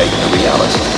create the reality.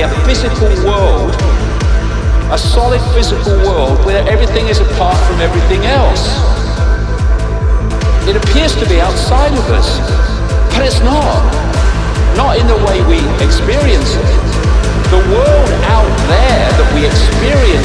A physical world, a solid physical world where everything is apart from everything else. It appears to be outside of us, but it's not. Not in the way we experience it. The world out there that we experience